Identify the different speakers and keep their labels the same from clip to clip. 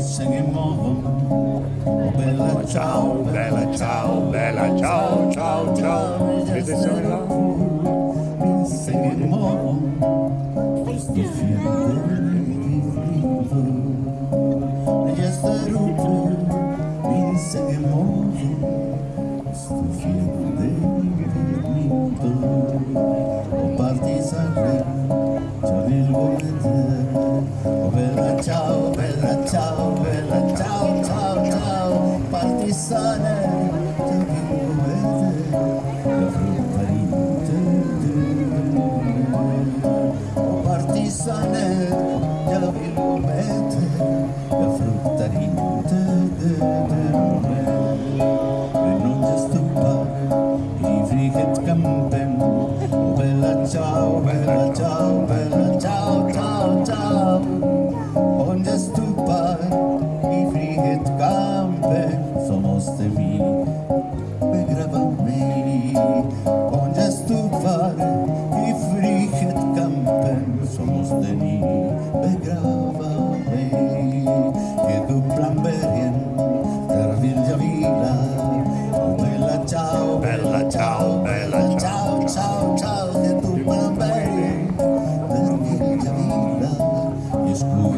Speaker 1: singing. Oh, bella ciao, bella ciao, bella ciao, ciao, ciao.
Speaker 2: Attenzione là.
Speaker 1: Been singing more. Just to feel the Just the root. Been singing more. Campen, somos de mi, begravan mi. Onde stupar i frihet campen, somos de mi, begravan mi. Que duplan bergen, der vilja vila, oh bella ciao, bella ciao, bella ciao, ciao, ciao, che duplan bergen, der vilja vila, e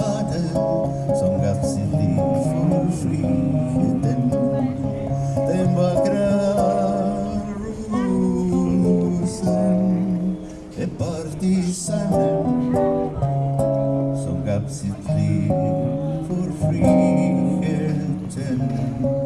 Speaker 1: summer So gab sie Lied for free Eltern